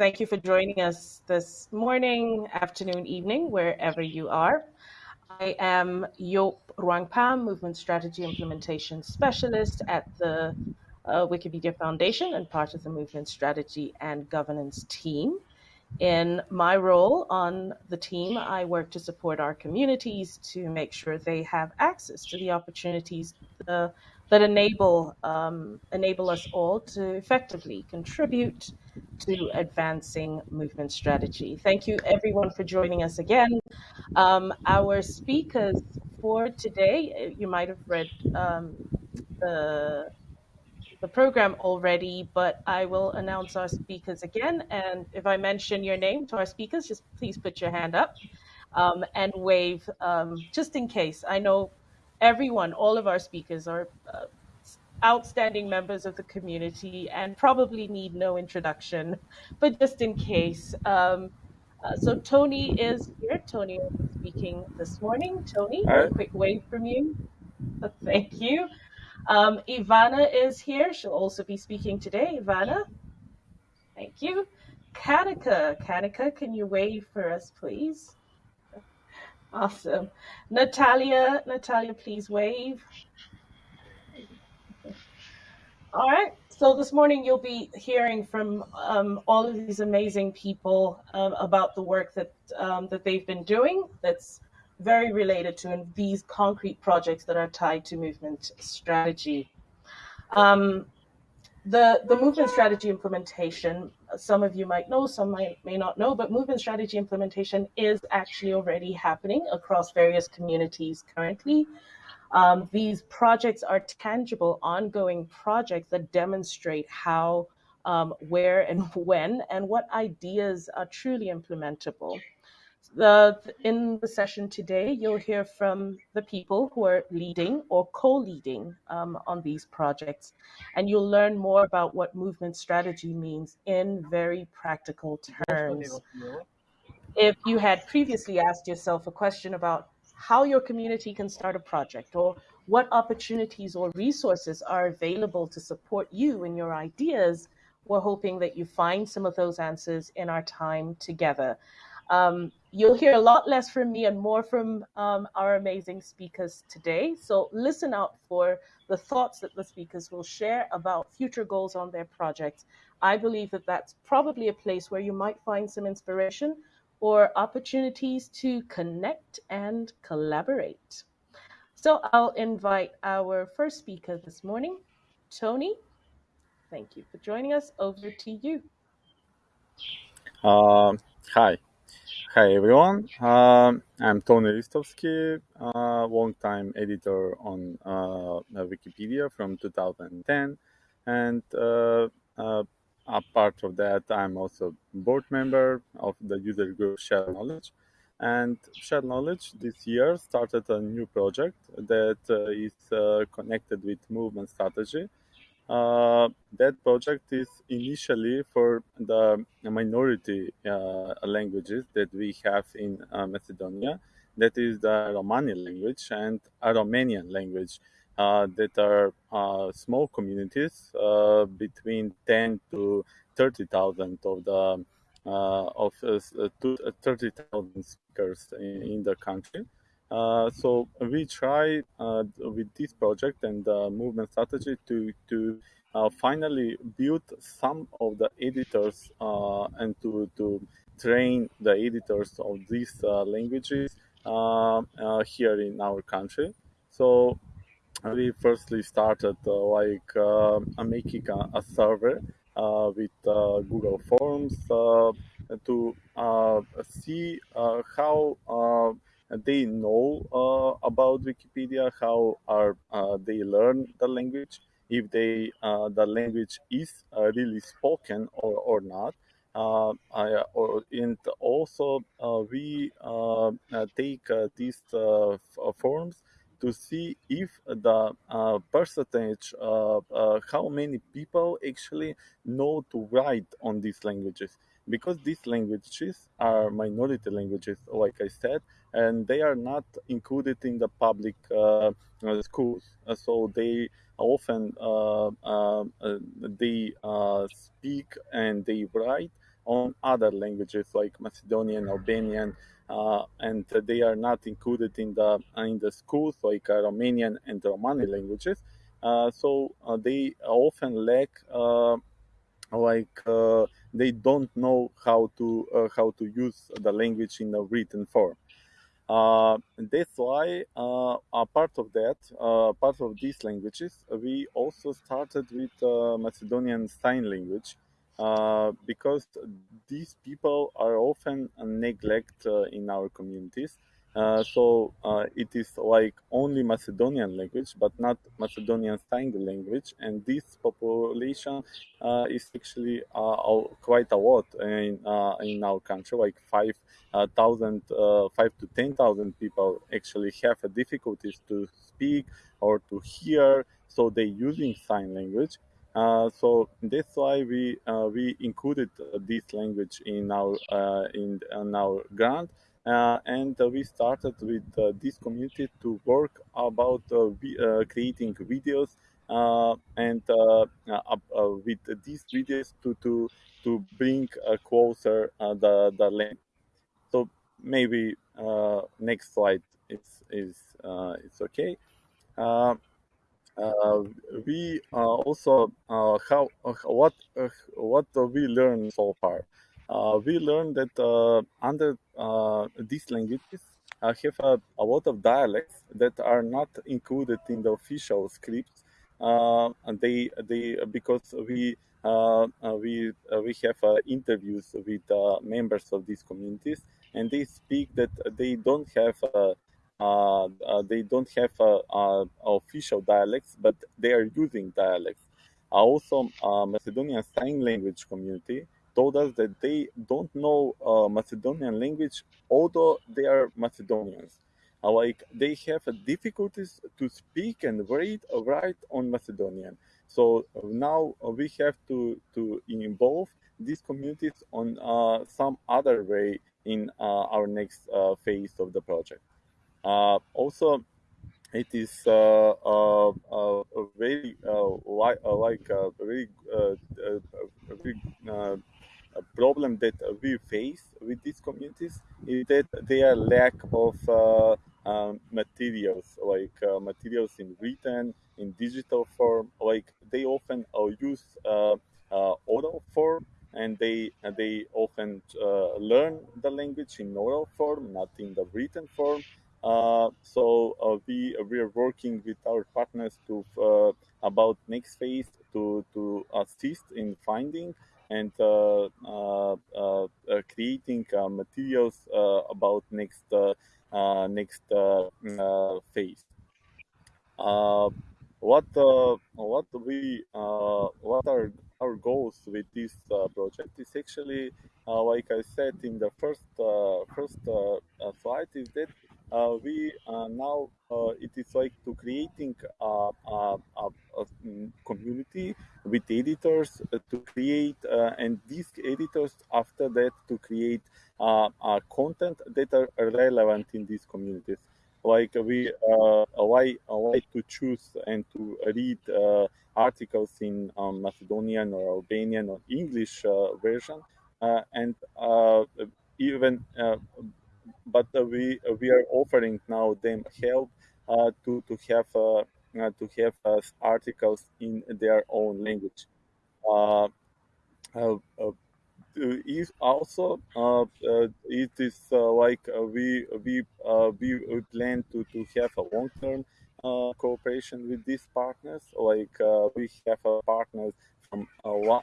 Thank you for joining us this morning, afternoon, evening, wherever you are. I am Yop Ruangpam, Movement Strategy Implementation Specialist at the uh, Foundation and part of the Movement Strategy and Governance team. In my role on the team, I work to support our communities to make sure they have access to the opportunities uh, that enable um, enable us all to effectively contribute to advancing movement strategy. Thank you, everyone, for joining us again. Um, our speakers for today, you might have read um, the the program already, but I will announce our speakers again. And if I mention your name to our speakers, just please put your hand up um, and wave um, just in case. I know everyone, all of our speakers are uh, outstanding members of the community and probably need no introduction, but just in case. Um, uh, so Tony is here. Tony will be speaking this morning. Tony, a quick wave from you. Thank you. Um, Ivana is here. She'll also be speaking today. Ivana, thank you. Kanika, Kanika, can you wave for us, please? Awesome. Natalia, Natalia, please wave. All right. So this morning you'll be hearing from um, all of these amazing people um, about the work that um, that they've been doing. That's very related to these concrete projects that are tied to movement strategy. The, the movement strategy implementation, some of you might know, some might, may not know, but movement strategy implementation is actually already happening across various communities currently. Um, these projects are tangible, ongoing projects that demonstrate how, um, where, and when, and what ideas are truly implementable. The, in the session today, you'll hear from the people who are leading or co-leading um, on these projects, and you'll learn more about what movement strategy means in very practical terms. If you had previously asked yourself a question about how your community can start a project or what opportunities or resources are available to support you and your ideas, we're hoping that you find some of those answers in our time together. Um, you'll hear a lot less from me and more from um, our amazing speakers today. So listen out for the thoughts that the speakers will share about future goals on their projects. I believe that that's probably a place where you might find some inspiration or opportunities to connect and collaborate. So I'll invite our first speaker this morning, Tony. Thank you for joining us. Over to you. Uh, hi. Hi everyone, um, I'm Tony Ristovski, uh, long-time editor on uh, Wikipedia from 2010, and uh, uh, a part of that, I'm also board member of the user group Shared Knowledge. And Shared Knowledge this year started a new project that uh, is uh, connected with movement strategy uh, that project is initially for the minority uh, languages that we have in uh, Macedonia. That is the Romani language and Aromanian language uh, that are uh, small communities uh, between 10 to 30,000 of the of 30,000 speakers in, in, the country. Uh, so we try uh, with this project and the movement strategy to to uh, finally build some of the editors uh, and to to train the editors of these uh, languages uh, here in our country. So we firstly started like making a, a server with Google Forms to see how they know uh, about Wikipedia, how are uh, they learn the language, if they uh, the language is uh, really spoken or, or not. Uh, I, or, and also uh, we take these forms to see if the uh, percentage of uh, how many people actually know to write on these languages. Because these languages are minority languages like i said and they are not included in the public uh, uh schools. Uh, so they often uh, they speak and they write on other languages like Macedonian, Albanian, uh, and they are not included in the in the schools like uh, Aromanian and Romani languages. Uh, so uh, they often lack like they don't know how to how to use the language in a written form. Uh, that's why uh, a part of that, uh, part of these languages, we also started with Macedonian Sign Language because these people are often neglected in our communities uh, so uh, it is like only Macedonian language, but not Macedonian sign language, and this population uh, is actually uh, quite a lot in uh, in our country. Like five thousand, five to ten thousand people actually have difficulties to speak or to hear, so they using sign language. Uh, so that's why we uh, we included this language in our uh, in, in our grant uh, and we started with uh, this community to work about uh, creating videos and with these videos to to to bring closer the the land. So maybe next slide is is it's okay. Uh, we uh, also uh, how what what we learned so far uh, we learned that uh, under uh, these languages I have a, a, lot of dialects that are not included in the official scripts. and they they because we uh, we uh, we have uh, interviews with members of these communities, and they speak that they don't have they don't have official dialects, but they are using dialects. Also, Macedonian Sign Language community told us that they don't know uh, Macedonian language, although they are Macedonians. Uh, like they have difficulties to speak and read write on Macedonian. So uh, now we have to to involve these communities on uh, some other way in uh, our next uh, phase of the project. Also, it is uh, uh, uh, very li- like a very, very a problem that we face with these communities is that they are lack of uh, um, materials like uh, materials in written in digital form. Like they often uh, use uh, uh, oral form and they they often uh, learn the language in oral form not in the written form Uh, so uh, we uh, we are working with our partners to about next phase to to assist in finding and uh, uh, uh, creating materials about next next phase. what what we what are our goals with this project is actually like I said in the first first slide is that uh, we uh, now uh, it is like to creating a, a, a, a community with editors to create and these editors after that to create content that are relevant in these communities. Like we uh, why why to choose and to read uh, articles in um, Macedonian or Albanian or English uh, version and even but uh, we uh, we are offering now them help uh, to to have uh, uh, to have uh, articles in their own language. Is also uh, uh, it is uh, like we we we plan to, to have a long term cooperation with these partners. Like we have a partners from one,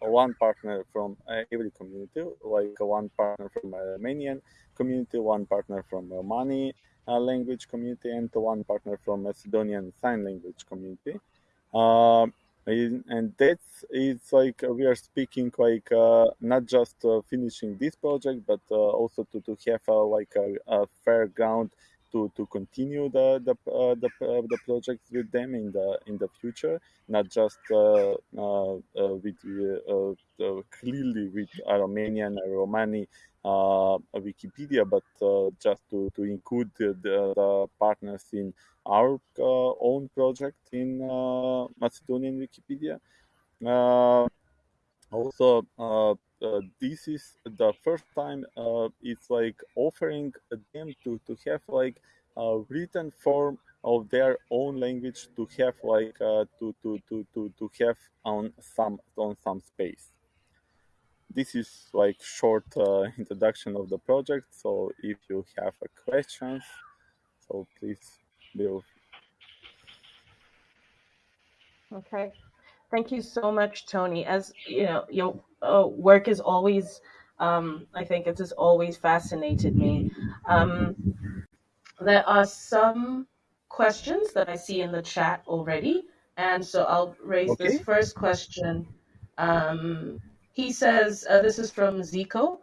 one partner from every community, like one partner from Aromanian community, one partner from Romani uh, language community, and one partner from Macedonian Sign Language community. Uh, and that's it's like we are speaking like uh, not just uh, finishing this project, but also to, to have like a, a, fair ground to, to continue the the, uh, the, the projects with them in the in the future, not just with clearly with Aromanian, Romani uh, Wikipedia, but uh, just to, to include the, the partners in our uh, own project in Macedonian Wikipedia. also, uh, this is the first time uh, it's like offering them to to have like a written form of their own language to have like uh, to, to to to to have on some on some space this is like short uh, introduction of the project so if you have a questions so please Bill. Okay. Thank you so much, Tony. As you know, your uh, work is always, um, I think it has always fascinated me. Um, there are some questions that I see in the chat already, and so I'll raise Okay. this first question. Um, he says, uh, this is from Zico.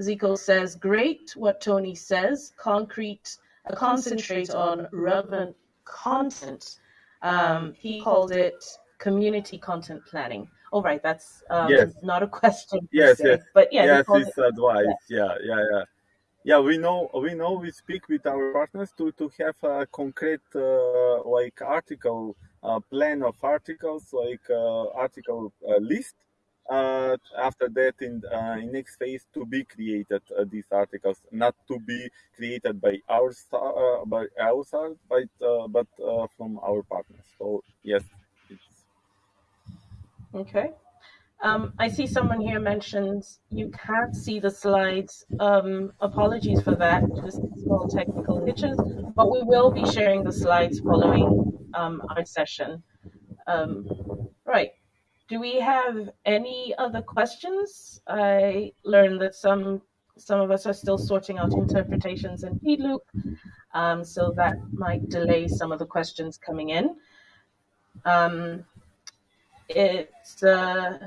Zico says, great what Tony says, concrete, uh, concentrate on relevant content. Um, he called it community content planning. All right, that's um, Yes. not a question Yes, se, yes. but yeah, Yes, called it. it's advice. Yeah, yeah, yeah. Yeah, we know we know we speak with our partners to to have a concrete uh, like article uh, plan of articles like uh, article uh, list. Uh, after that, in uh, in next phase, to be created uh, these articles, not to be created by our uh, by our side, but uh, but uh, from our partners. So yes, it's Okay. Um, I see someone here mentions you can't see the slides. Um, apologies for that, just small technical glitches, but we will be sharing the slides following um, our session. Um, right. Do we have any other questions? I learned that some some of us are still sorting out interpretations in feedloop, um, so that might delay some of the questions coming in. It's uh,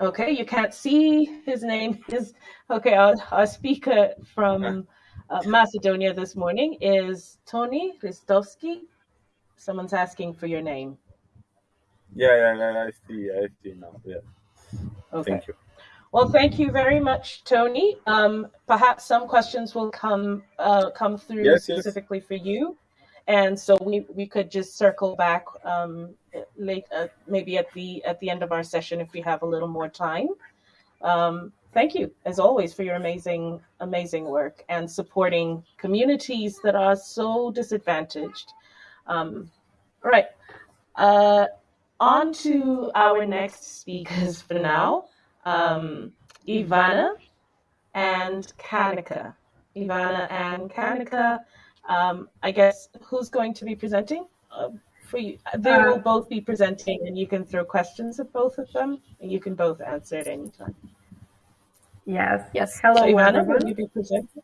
Okay, you can't see his name. Is okay. Our, our speaker from uh, Macedonia this morning is Tony Ristovski. Someone's asking for your name. yeah, yeah, yeah. I see, I see now. Yeah, Okay. thank you. Well, thank you very much, Tony. Um, perhaps some questions will come uh, come through Yes, yes. specifically for you, and so we, we could just circle back um, late, uh, maybe at the at the end of our session if we have a little more time. Um, thank you, as always, for your amazing amazing work and supporting communities that are so disadvantaged. Um, all right, uh, on to our next speakers for now um, Ivana and Kanika. Ivana and Kanika. Um, I guess who's going to be presenting? Uh, for you, they will both be presenting, and you can throw questions at both of them, and you can both answer at any time. Yes. Yes. Hello, so Ivana, will everyone. you be presenting?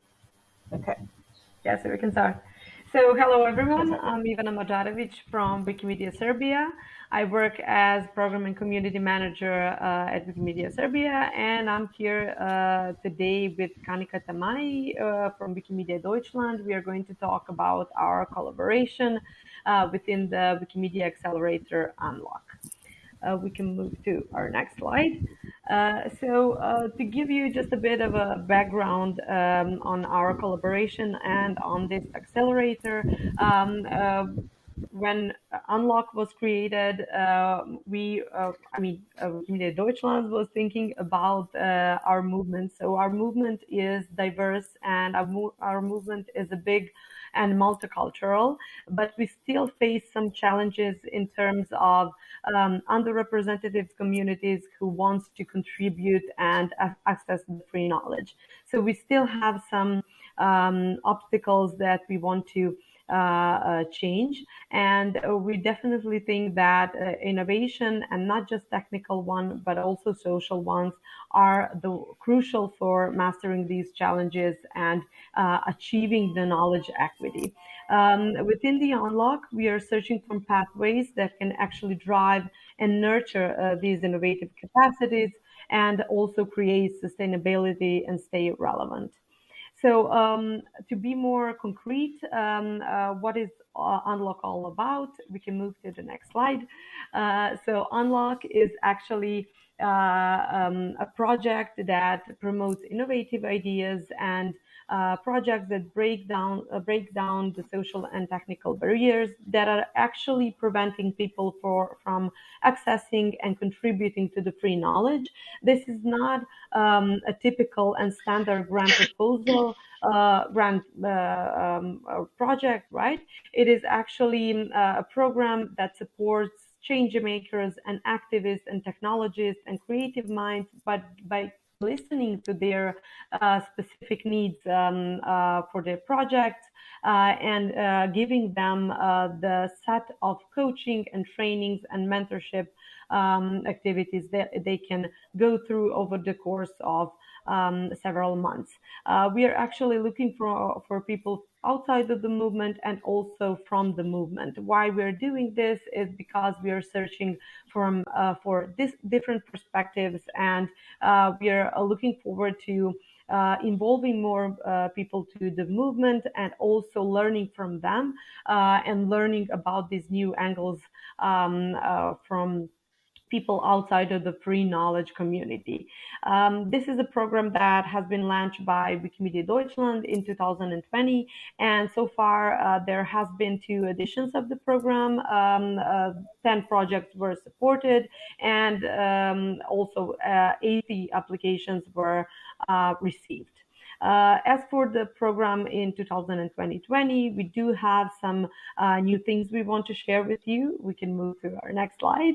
Okay. Yes, we can start. So, hello, everyone. I'm Ivana Madžarević from Wikimedia Serbia. I work as program and community manager uh, at Wikimedia Serbia, and I'm here uh, today with Kanika Tamani uh, from Wikimedia Deutschland. We are going to talk about our collaboration uh, within the Wikimedia Accelerator Unlock. Uh, we can move to our next slide. Uh, so, uh, to give you just a bit of a background um, on our collaboration and on this accelerator, um, uh, when Unlock was created, uh, we, uh, I mean, uh, Deutschland was thinking about our movement. So, our movement is diverse and our, mo- our movement is a big and multicultural, but we still face some challenges in terms of um, underrepresented communities who wants to contribute and access the free knowledge. So we still have some um, obstacles that we want to change, and uh, we definitely think that uh, innovation and not just technical one, but also social ones are the crucial for mastering these challenges and uh, achieving the knowledge equity. Um, within the unlock, we are searching for pathways that can actually drive and nurture uh, these innovative capacities and also create sustainability and stay relevant. So, um, to be more concrete, um, uh, what is uh, Unlock all about? We can move to the next slide. Uh, so, Unlock is actually uh, um, a project that promotes innovative ideas and uh, projects that break down uh, break down the social and technical barriers that are actually preventing people for, from accessing and contributing to the free knowledge. This is not um, a typical and standard grant proposal uh, grant uh, um, project, right? It is actually uh, a program that supports change makers and activists and technologists and creative minds, but by listening to their uh, specific needs um, uh, for their projects uh, and uh, giving them uh, the set of coaching and trainings and mentorship um, activities that they can go through over the course of um, several months. We are actually looking for, for people outside of the movement and also from the movement. Why we're doing this is because we are searching from uh, for this different perspectives and uh, we are looking forward to uh, involving more uh, people to the movement and also learning from them uh, and learning about these new angles um, uh, from people outside of the free knowledge community. Um, this is a program that has been launched by Wikimedia Deutschland in 2020, and so far uh, there has been two editions of the program. Um, uh, 10 projects were supported, and um, also uh, 80 applications were uh, received. Uh, as for the program in 2020, we do have some uh, new things we want to share with you. We can move to our next slide.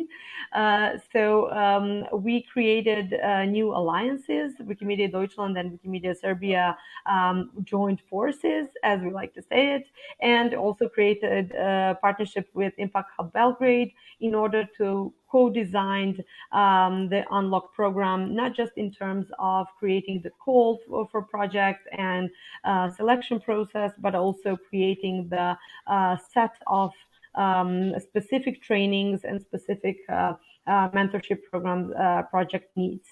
Uh, so um, we created uh, new alliances. Wikimedia Deutschland and Wikimedia Serbia um, joined forces, as we like to say it, and also created a partnership with Impact Hub Belgrade in order to co-designed um, the Unlock program, not just in terms of creating the call for, for projects and uh, selection process, but also creating the uh, set of um, specific trainings and specific uh, uh mentorship program uh, project needs.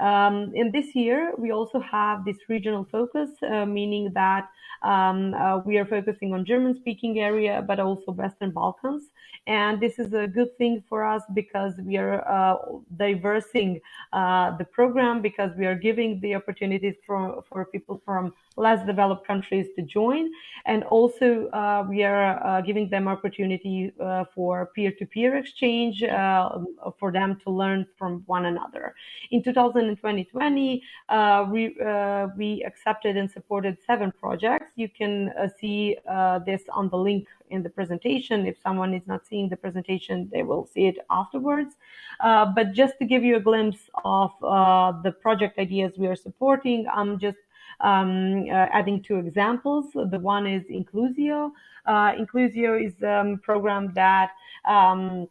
Um, in this year, we also have this regional focus, uh, meaning that um, uh, we are focusing on German-speaking area, but also Western Balkans. And this is a good thing for us because we are uh, diversing uh, the program because we are giving the opportunities for, for people from less developed countries to join. And also uh, we are uh, giving them opportunity for peer-to-peer exchange uh, for them to learn from one another. In 2020, we, we accepted and supported seven projects. You can see this on the link in the presentation. If someone is not seeing the presentation, they will see it afterwards. Uh, but just to give you a glimpse of uh, the project ideas we are supporting, I'm just um, uh, adding two examples. The one is Inclusio. Uh, Inclusio is a um, program that um,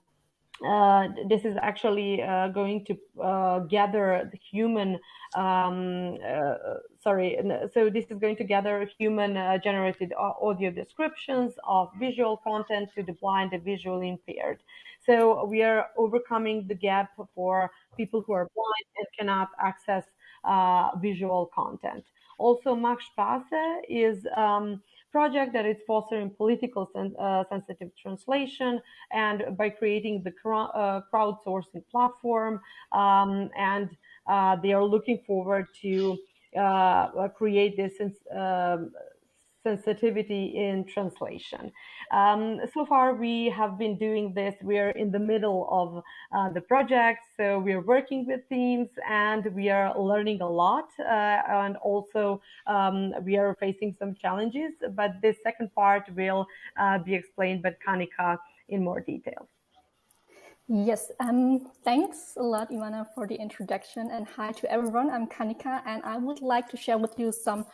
uh, this is actually uh, going to uh, gather the human um, uh, sorry so this is going to gather human uh, generated audio descriptions of visual content to the blind and visually impaired. So we are overcoming the gap for people who are blind and cannot access visual content. Also max space is um, project that is fostering political sen uh, sensitive translation and by creating the uh, crowdsourcing platform um, and uh, they are looking forward to uh, create this um, sensitivity in translation. Um, so far, we have been doing this. We are in the middle of uh, the project, so we are working with teams and we are learning a lot. Uh, and also, um, we are facing some challenges, but this second part will uh, be explained by Kanika in more detail. Yes, um, thanks a lot, Ivana, for the introduction. And hi to everyone. I'm Kanika, and I would like to share with you some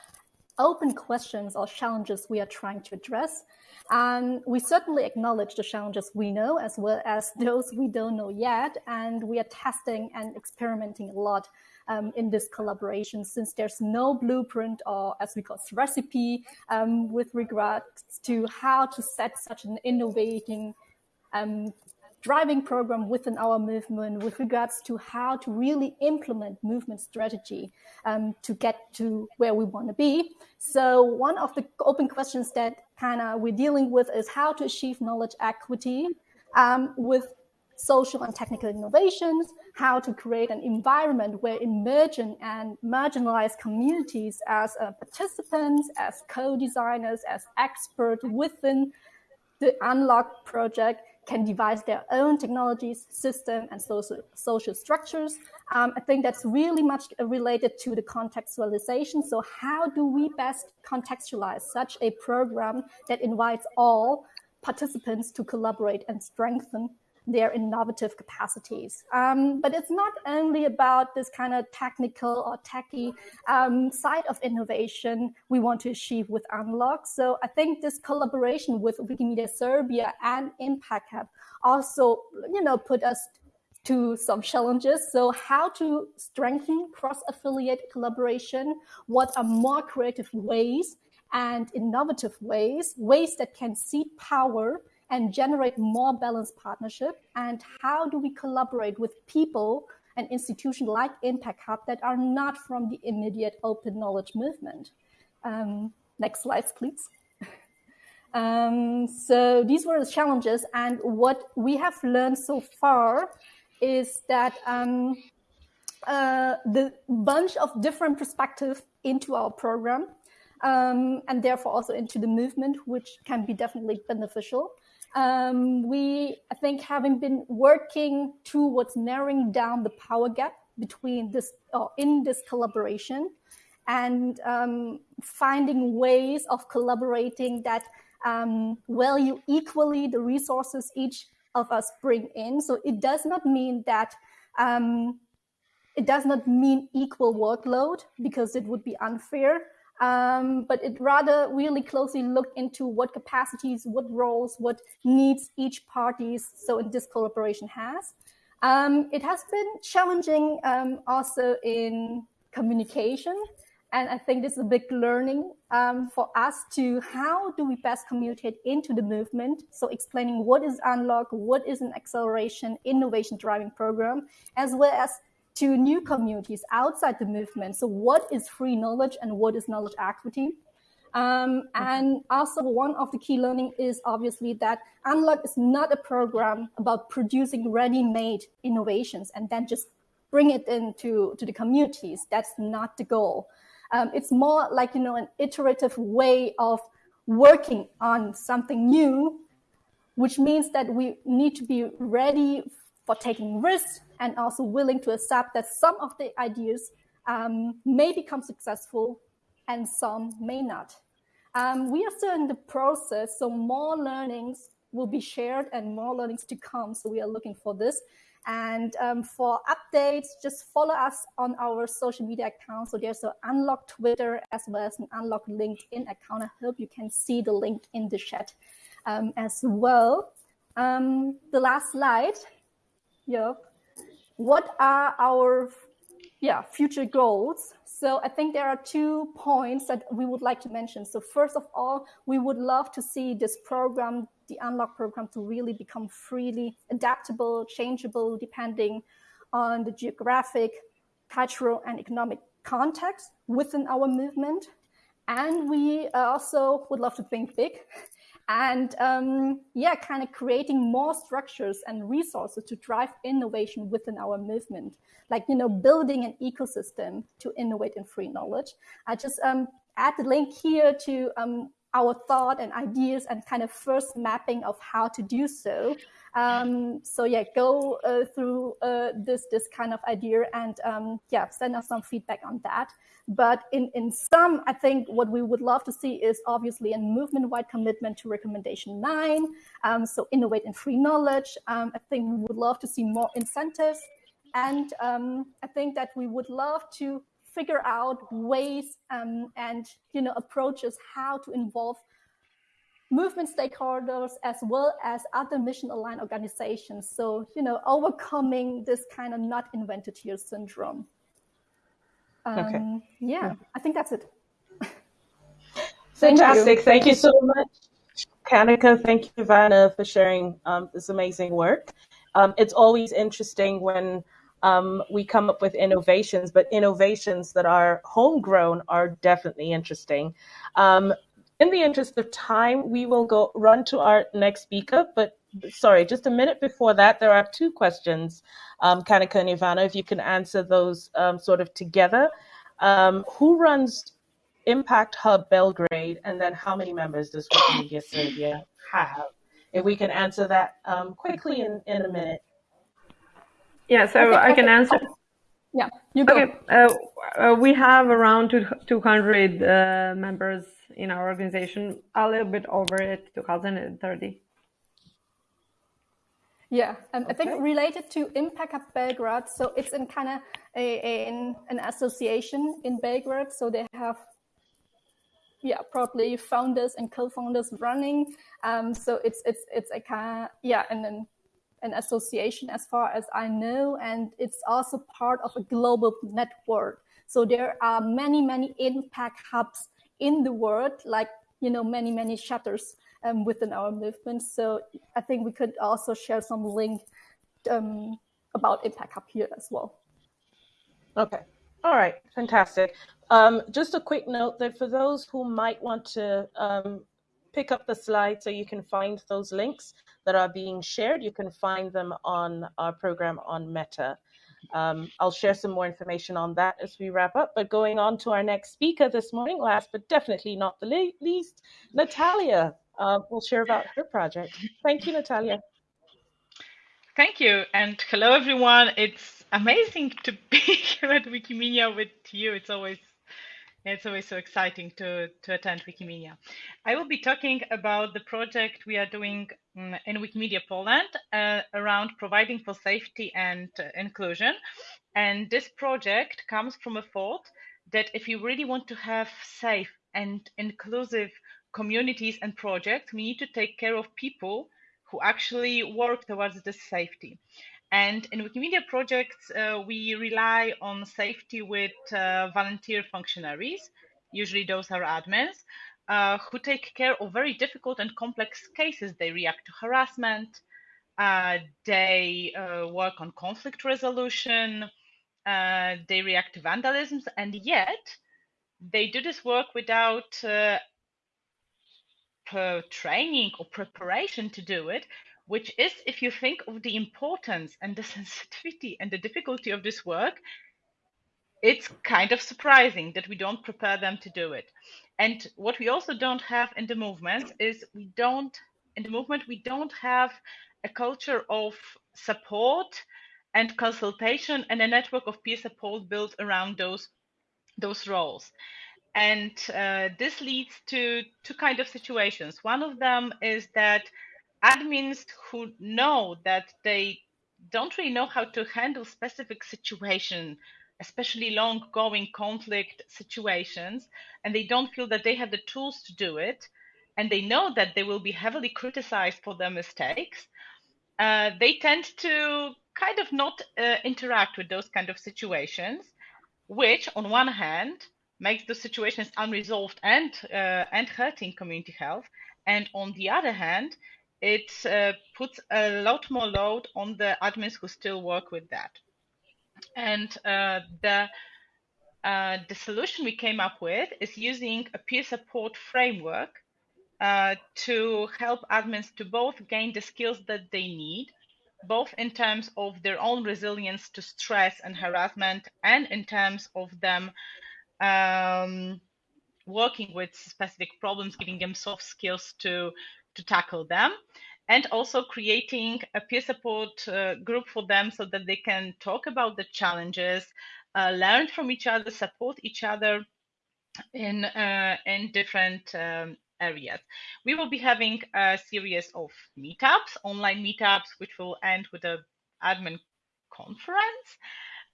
open questions or challenges we are trying to address. And we certainly acknowledge the challenges we know as well as those we don't know yet. And we are testing and experimenting a lot um, in this collaboration since there's no blueprint or as we call it recipe um, with regards to how to set such an innovating um, driving program within our movement with regards to how to really implement movement strategy um, to get to where we want to be. So one of the open questions that kind of we're dealing with is how to achieve knowledge equity um, with social and technical innovations, how to create an environment where emergent and marginalized communities as uh, participants, as co-designers, as experts within the Unlock project can devise their own technologies, system, and social, social structures. Um, I think that's really much related to the contextualization. So how do we best contextualize such a program that invites all participants to collaborate and strengthen their innovative capacities. Um, but it's not only about this kind of technical or techy um, side of innovation we want to achieve with Unlock. So I think this collaboration with Wikimedia Serbia and Impact Hub also, you know, put us to some challenges. So how to strengthen cross-affiliate collaboration? What are more creative ways and innovative ways, ways that can seed power and generate more balanced partnership? And how do we collaborate with people and institutions like Impact Hub that are not from the immediate open knowledge movement? Um, next slides, please. um, so these were the challenges. And what we have learned so far is that um, uh, the bunch of different perspectives into our program um, and therefore also into the movement, which can be definitely beneficial. Um, we, I think, having been working towards narrowing down the power gap between this, or in this collaboration, and um, finding ways of collaborating that um, value equally the resources each of us bring in. So it does not mean that um, it does not mean equal workload because it would be unfair um, but it rather really closely looked into what capacities, what roles, what needs each parties so in this collaboration has. Um, it has been challenging um, also in communication. And I think this is a big learning um, for us to how do we best communicate into the movement? So explaining what is Unlock, what is an acceleration innovation driving program, as well as to new communities outside the movement. So what is free knowledge and what is knowledge equity? Um, and also one of the key learning is obviously that Unlock is not a program about producing ready-made innovations and then just bring it into to the communities. That's not the goal. Um, it's more like, you know, an iterative way of working on something new, which means that we need to be ready for taking risks and also willing to accept that some of the ideas um, may become successful and some may not. Um, we are still in the process, so more learnings will be shared and more learnings to come. So we are looking for this. And um, for updates, just follow us on our social media accounts. So there's an Unlock Twitter as well as an Unlock LinkedIn account. I hope you can see the link in the chat um, as well. Um, the last slide yeah, what are our yeah future goals? So I think there are two points that we would like to mention. So first of all, we would love to see this program, the Unlock program, to really become freely adaptable, changeable, depending on the geographic, cultural, and economic context within our movement. And we also would love to think big and um, yeah, kind of creating more structures and resources to drive innovation within our movement, like you know, building an ecosystem to innovate in free knowledge. I just um, add the link here to um, our thought and ideas and kind of first mapping of how to do so. Um, so yeah, go uh, through uh, this this kind of idea and um, yeah, send us some feedback on that. But in in some, I think what we would love to see is obviously a movement-wide commitment to recommendation nine. Um, so innovate in free knowledge. Um, I think we would love to see more incentives, and um, I think that we would love to figure out ways um, and you know approaches how to involve movement stakeholders as well as other mission aligned organizations. So, you know, overcoming this kind of not invented here syndrome. Um, okay. Yeah, yeah, I think that's it. Fantastic. Thank you. Thank you so much, Kanika. Thank you, Vanna, for sharing um, this amazing work. Um, it's always interesting when um, we come up with innovations, but innovations that are homegrown are definitely interesting. Um, in the interest of time, we will go run to our next speaker. But sorry, just a minute before that, there are two questions, um, Kanika and Ivana, if you can answer those um, sort of together. Um, who runs Impact Hub Belgrade, and then how many members does Wikimedia Serbia have? If we can answer that um, quickly in, in a minute. Yeah, so okay, I can answer. Yeah, you go. Okay, uh, uh, we have around 200 uh, members in our organization, a little bit over it, 2030. Yeah, um, okay. I think related to Impact Hub Belgrade, so it's in kind of a, a in, an association in Belgrade, so they have yeah probably founders and co-founders running. Um, so it's it's it's a kind of yeah, and then an association as far as I know, and it's also part of a global network. So there are many many impact hubs in the world, like you know many many chapters um, within our movement. So I think we could also share some link um, about Impact Hub here as well. Okay. All right. Fantastic. Um, just a quick note that for those who might want to um, pick up the slide so you can find those links that are being shared, you can find them on our program on Meta. Um, I'll share some more information on that as we wrap up. But going on to our next speaker this morning, last but definitely not the least, Natalia uh, will share about her project. Thank you, Natalia. Thank you, and hello everyone. It's amazing to be here at Wikimedia with you. It's always it's always so exciting to, to attend Wikimedia. I will be talking about the project we are doing mm, in Wikimedia Poland uh, around providing for safety and uh, inclusion. And this project comes from a thought that if you really want to have safe and inclusive communities and projects, we need to take care of people who actually work towards this safety. And in Wikimedia projects, uh, we rely on safety with uh, volunteer functionaries, usually those are admins, uh, who take care of very difficult and complex cases. They react to harassment, uh, they uh, work on conflict resolution, uh, they react to vandalism, and yet they do this work without training or preparation to do it, which is, if you think of the importance and the sensitivity and the difficulty of this work, it's kind of surprising that we don't prepare them to do it. And what we also don't have in the movement is we don't, in the movement, we don't have a culture of support and consultation and a network of peer support built around those those roles and uh, this leads to two kind of situations. One of them is that admins who know that they don't really know how to handle specific situation, especially long going conflict situations, and they don't feel that they have the tools to do it, and they know that they will be heavily criticized for their mistakes, uh, they tend to kind of not uh, interact with those kind of situations, which on one hand makes the situations unresolved and uh, and hurting community health. And on the other hand, it uh, puts a lot more load on the admins who still work with that. And uh, the uh, the solution we came up with is using a peer support framework uh, to help admins to both gain the skills that they need, both in terms of their own resilience to stress and harassment, and in terms of them um, working with specific problems, giving them soft skills to to tackle them, and also creating a peer support uh, group for them so that they can talk about the challenges, uh, learn from each other, support each other in uh, in different um, areas. We will be having a series of meetups, online meetups, which will end with a admin conference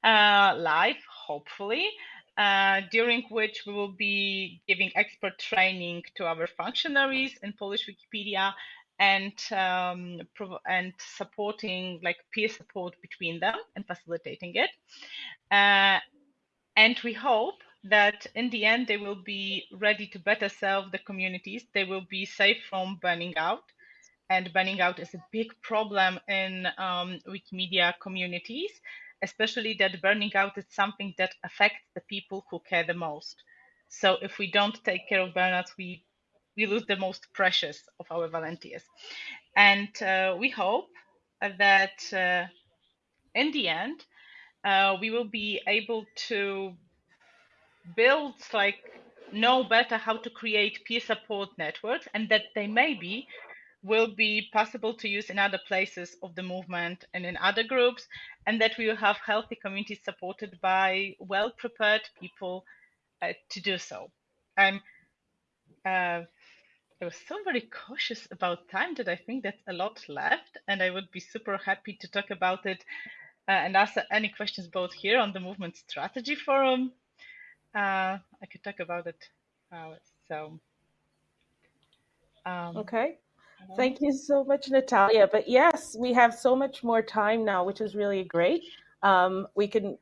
uh, live, hopefully uh, during which we will be giving expert training to our functionaries in Polish Wikipedia and um, and supporting like peer support between them and facilitating it. Uh, and we hope that in the end they will be ready to better serve the communities. They will be safe from burning out. And burning out is a big problem in um, Wikimedia communities especially that burning out is something that affects the people who care the most. So if we don't take care of burnouts, we we lose the most precious of our volunteers. And uh, we hope that uh, in the end, uh, we will be able to build like know better how to create peer support networks and that they maybe will be possible to use in other places of the movement and in other groups and that we will have healthy communities supported by well prepared people uh, to do so i'm uh, I was so very cautious about time that I think that's a lot left, and I would be super happy to talk about it uh, and answer any questions both here on the Movement Strategy Forum. Uh, I could talk about it. Uh, so, um, okay. Thank you so much, Natalia. But yes, we have so much more time now, which is really great. Um, we can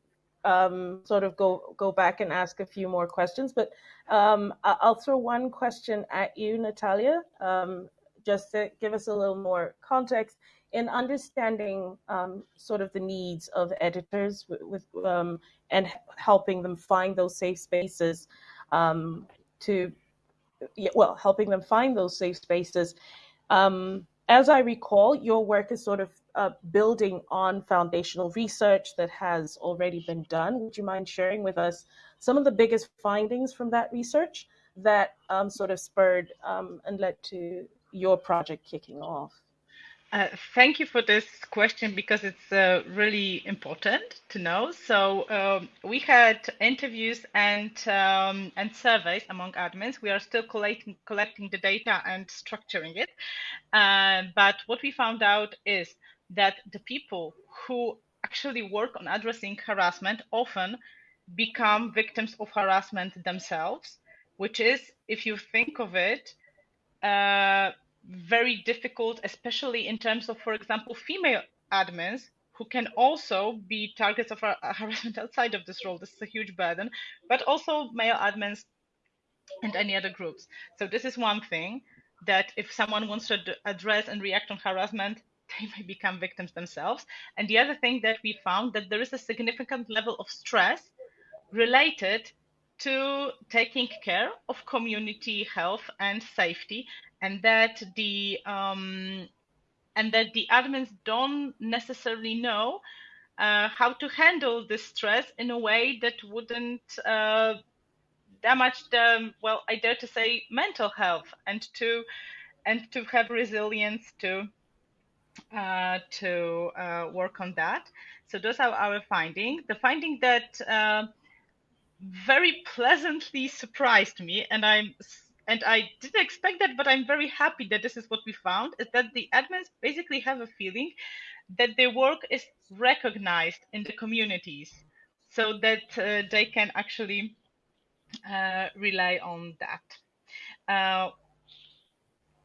um, sort of go go back and ask a few more questions, but um, I'll throw one question at you, Natalia, um, just to give us a little more context in understanding um, sort of the needs of editors with, with um, and helping them find those safe spaces to well helping them find those safe spaces um, as i recall your work is sort of uh, building on foundational research that has already been done. Would you mind sharing with us some of the biggest findings from that research that um, sort of spurred um, and led to your project kicking off uh, thank you for this question because it's uh, really important to know. So um, we had interviews and um, and surveys among admins. We are still collecting collecting the data and structuring it. Uh, but what we found out is that the people who actually work on addressing harassment often become victims of harassment themselves, which is, if you think of it, uh, very difficult, especially in terms of, for example, female admins who can also be targets of harassment outside of this role. This is a huge burden, but also male admins and any other groups. So this is one thing that if someone wants to address and react on harassment, they may become victims themselves. And the other thing that we found that there is a significant level of stress related to taking care of community health and safety and that the um, and that the admins don't necessarily know uh, how to handle the stress in a way that wouldn't uh, damage the well I dare to say mental health and to and to have resilience to uh, to uh, work on that. So those are our findings. The finding that uh, very pleasantly surprised me, and I'm and I didn't expect that, but I'm very happy that this is what we found, is that the admins basically have a feeling that their work is recognized in the communities so that uh, they can actually uh, rely on that. Uh,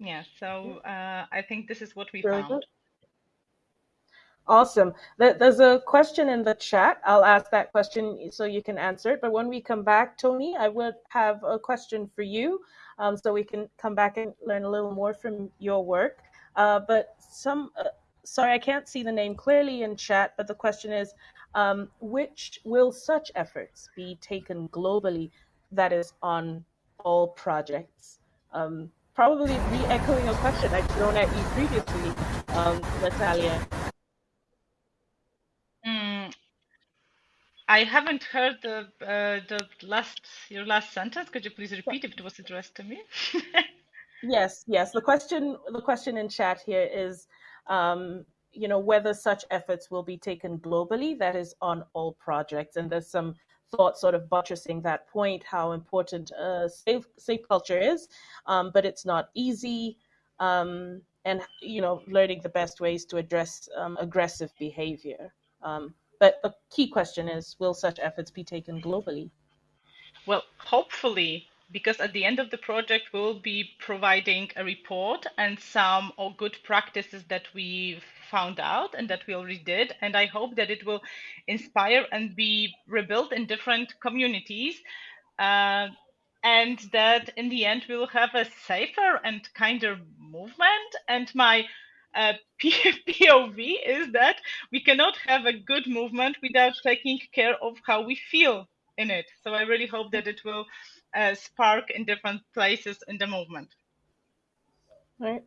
yeah, so uh, I think this is what we very found. Good. Awesome. There's a question in the chat. I'll ask that question so you can answer it. But when we come back, Tony, I would have a question for you um, so we can come back and learn a little more from your work. Uh, but some, uh, sorry, I can't see the name clearly in chat, but the question is, um, which will such efforts be taken globally that is on all projects? Um, probably re-echoing a question I've thrown at you previously, um, Natalia. I haven't heard the uh, the last your last sentence. Could you please repeat if it was addressed to me? yes, yes. The question the question in chat here is, um, you know, whether such efforts will be taken globally. That is on all projects, and there's some thought sort of buttressing that point. How important uh, safe safe culture is, um, but it's not easy. Um, and you know, learning the best ways to address um, aggressive behavior. But the key question is will such efforts be taken globally? Well, hopefully, because at the end of the project, we'll be providing a report and some good practices that we found out and that we already did. And I hope that it will inspire and be rebuilt in different communities. Uh, and that in the end, we'll have a safer and kinder movement. And my uh, POV is that we cannot have a good movement without taking care of how we feel in it. So I really hope that it will uh, spark in different places in the movement. Right.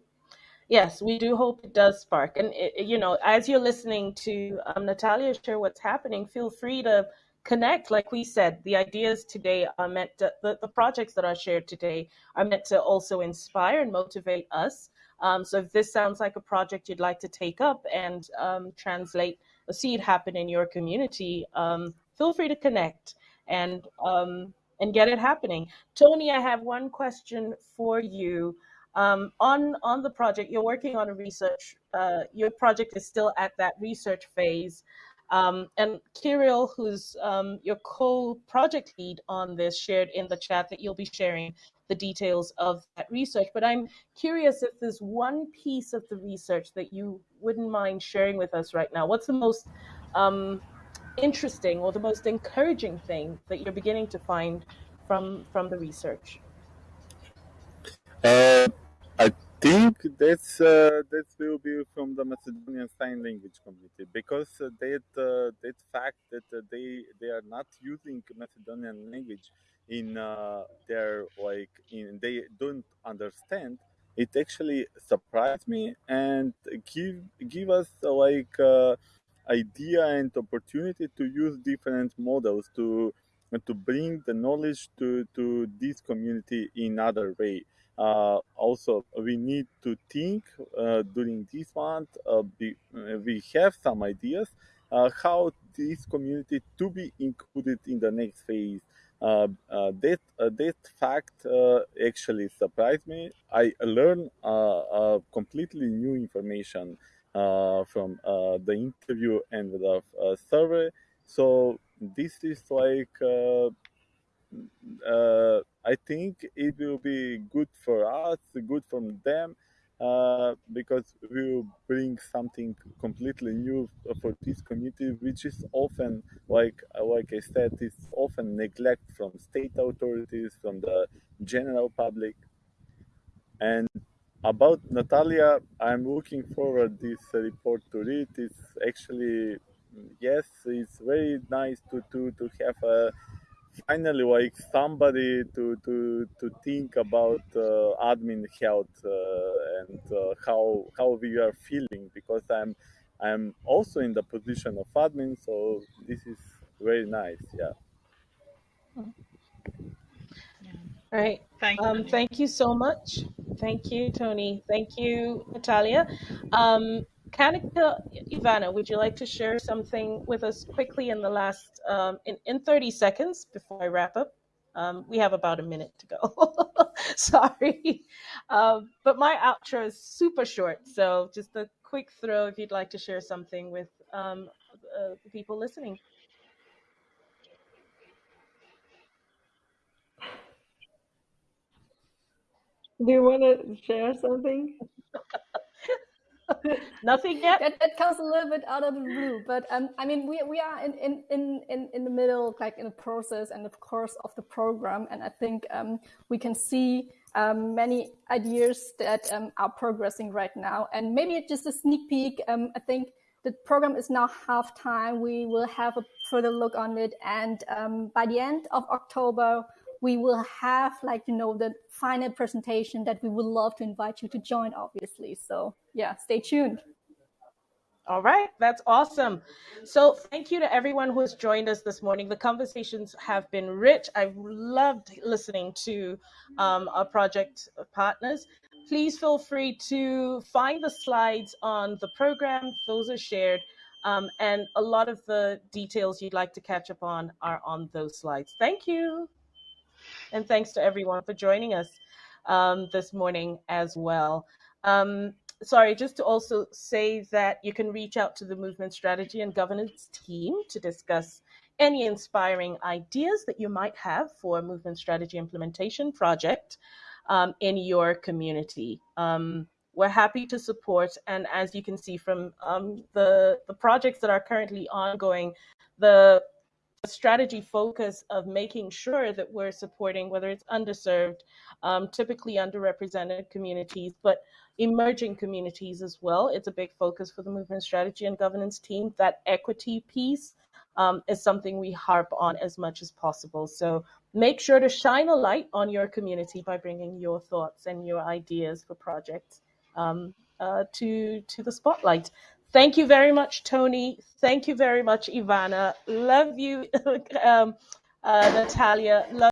Yes, we do hope it does spark. And, it, you know, as you're listening to um, Natalia share what's happening, feel free to connect. Like we said, the ideas today are meant to, the, the projects that are shared today are meant to also inspire and motivate us. Um, so if this sounds like a project you'd like to take up and um, translate, see it happen in your community, um, feel free to connect and um, and get it happening. Tony, I have one question for you. Um, on on the project, you're working on a research. Uh, your project is still at that research phase, um, and Kirill, who's um, your co-project lead on this, shared in the chat that you'll be sharing the details of that research. But I'm curious if there's one piece of the research that you wouldn't mind sharing with us right now. What's the most um, interesting or the most encouraging thing that you're beginning to find from from the research? Uh, think that's uh, that will be from the Macedonian Sign Language community because uh, that uh, that fact that they they are not using Macedonian language in uh, their like in they don't understand it actually surprised me and give give us like uh, idea and opportunity to use different models to to bring the knowledge to to this community in other way uh, also, we need to think uh, during this month. Uh, be, we have some ideas how this community to be included in the next phase. Uh, uh, that uh, that fact actually surprised me. I learned completely new information from the interview and the survey. So this is like uh, I think it will be good for us, good for them, uh, because we will bring something completely new for this community, which is often, like like I said, is often neglect from state authorities, from the general public. And about Natalia, I'm looking forward this report to read. It's actually yes, it's very nice to to to have a finally like somebody to to to think about uh, admin health uh, and uh, how how we are feeling because i'm i'm also in the position of admin so this is very nice yeah. All right. Thank you um, thank you so much. Thank you tony. Thank you natalia. Um, Kanika Ivana, would you like to share something with us quickly in the last um, in, in 30 seconds before I wrap up? Um, we have about a minute to go. Sorry. Um, but my outro is super short. So just a quick throw if you'd like to share something with um, uh, the people listening. Do you want to share something? Nothing yet. That, that comes a little bit out of the blue, but um, I mean, we we are in in in in, in the middle, like in the process and of course of the program, and I think um, we can see um, many ideas that um, are progressing right now, and maybe just a sneak peek. Um, I think the program is now half time. We will have a further look on it, and um, by the end of October we will have like you know the final presentation that we would love to invite you to join obviously so yeah stay tuned all right, that's awesome. So, thank you to everyone who has joined us this morning. The conversations have been rich. I've loved listening to um, our project partners. Please feel free to find the slides on the program, those are shared, um, and a lot of the details you'd like to catch up on are on those slides. Thank you. And thanks to everyone for joining us um, this morning as well. Um, sorry, just to also say that you can reach out to the movement strategy and governance team to discuss any inspiring ideas that you might have for a movement strategy implementation project um, in your community. Um, we're happy to support, and as you can see from um, the the projects that are currently ongoing, the strategy focus of making sure that we're supporting whether it's underserved, um, typically underrepresented communities, but emerging communities as well. It's a big focus for the movement strategy and governance team. That equity piece um, is something we harp on as much as possible. So make sure to shine a light on your community by bringing your thoughts and your ideas for projects um, uh, to to the spotlight. Thank you very much, Tony. Thank you very much, Ivana. Love you, um, uh, Natalia. Love